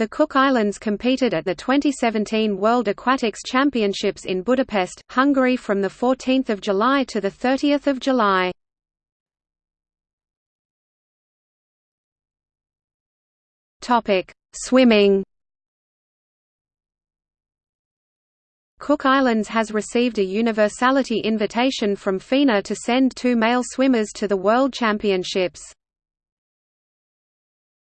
The Cook Islands competed at the 2017 World Aquatics Championships in Budapest, Hungary from 14 July to 30 July. Swimming Cook Islands has received a universality invitation from FINA to send two male swimmers to the World Championships.